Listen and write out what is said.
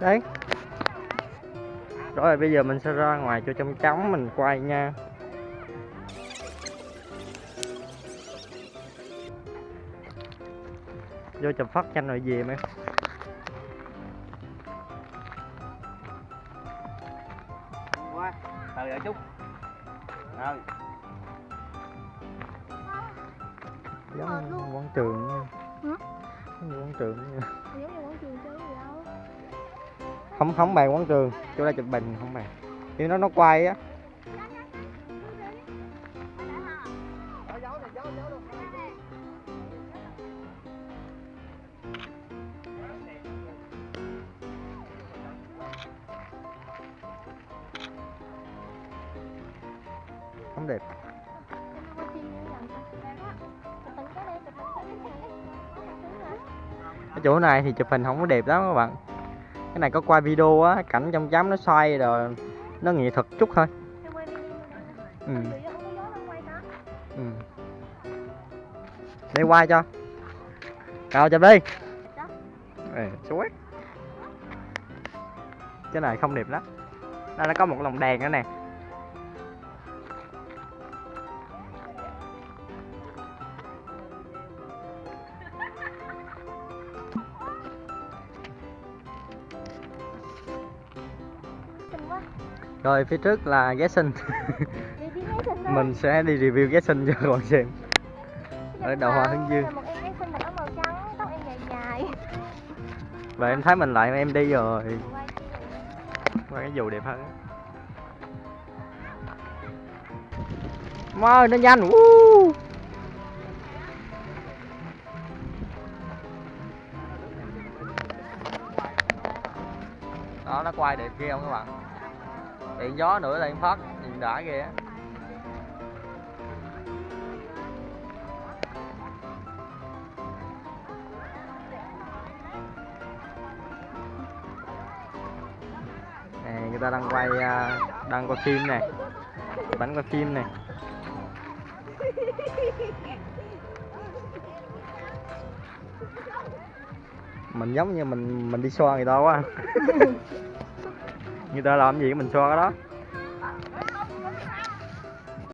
đấy. Rồi bây giờ mình sẽ ra ngoài cho trong trống mình quay nha. Vô chụp phát tranh rồi về mấy qua từ ở chút. Rồi. Giống quán trường nha. Hả? giống như quán trường nha. Giống như quán trường đâu không không bàn quán trường. Chỗ đây chụp bình, không bàn. Khi nó nó quay á. Không đẹp. Cái chỗ này thì chụp hình không có đẹp lắm các bạn cái này có quay video á cảnh trong chấm nó xoay rồi nó nghệ thuật chút thôi ừ. ừ. để quay cho nào chụp đi. Ê, sweet cái này không đẹp lắm đây nó có một lồng đèn nữa nè rồi phía trước là thôi mình sẽ đi review ghé sinh cho các bạn xem. Ở đầu hoa hướng dương. em và em thấy mình lại em đi rồi. Qua cái dù đẹp hơn. Wow, nó nhanh. Woo. đó nó quay đẹp ghê không các bạn điện gió nữa là em phát nhìn đã ghê á nè, người ta đang quay à, đang quay phim nè. Bánh quay phim nè. Mình giống như mình mình đi xoa người ta quá. người ta làm gì mình so cái đó.